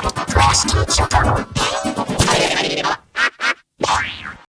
Prestige